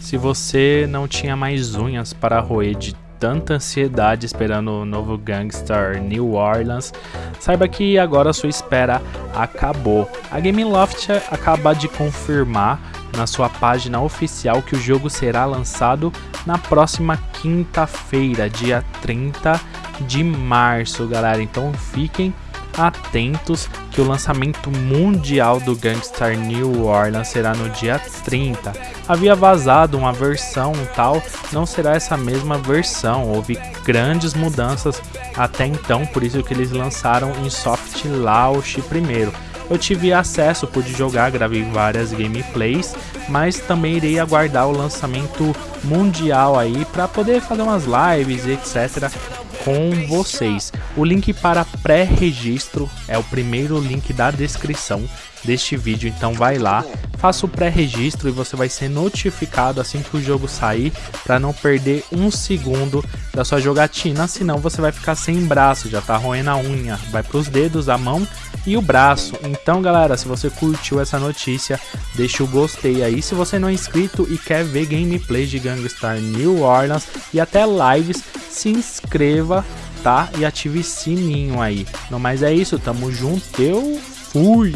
se você não tinha mais unhas para roer de tanta ansiedade esperando o novo Gangstar New Orleans, saiba que agora sua espera acabou. A Gameloft acaba de confirmar na sua página oficial que o jogo será lançado na próxima quinta-feira, dia 30 de março, galera. Então fiquem atentos que o lançamento mundial do Gangstar New Orleans será no dia 30. Havia vazado uma versão tal, não será essa mesma versão, houve grandes mudanças até então, por isso que eles lançaram em soft launch primeiro. Eu tive acesso, pude jogar, gravei várias gameplays, mas também irei aguardar o lançamento mundial aí para poder fazer umas lives etc com vocês. O link para pré-registro é o primeiro link da descrição deste vídeo, então vai lá, faça o pré-registro e você vai ser notificado assim que o jogo sair para não perder um segundo da sua jogatina, senão você vai ficar sem braço, já tá roendo a unha, vai para os dedos, a mão e o braço. Então galera, se você curtiu essa notícia, deixa o gostei aí. Se você não é inscrito e quer ver gameplays de Gangstar New Orleans e até lives, se inscreva, tá? E ative sininho aí. Não mais é isso, tamo junto, eu fui!